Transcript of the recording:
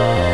Oh.